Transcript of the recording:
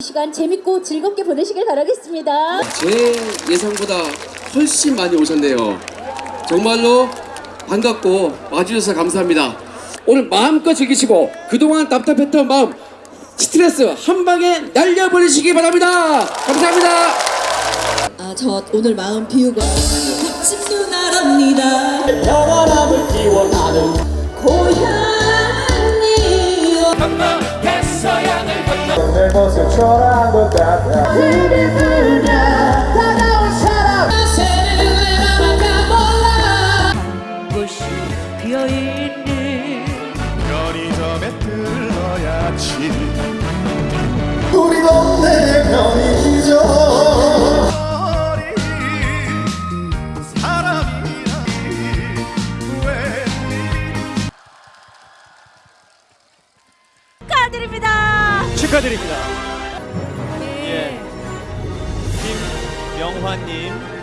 시간 재밌고 즐겁게 보내시길 바라겠습니다. 제 예상보다 훨씬 많이 오셨네요. 정말로 반갑고 와주셔서 감사합니다. 오늘 마음껏 즐기시고 그동안 답답했던 마음 스트레스 한 방에 날려버리시기 바랍니다. 감사합니다. 아, 저 오늘 마음 비우고 집 누나랍니다. 축하드립니다. 축하드립니다. 예. 김명환님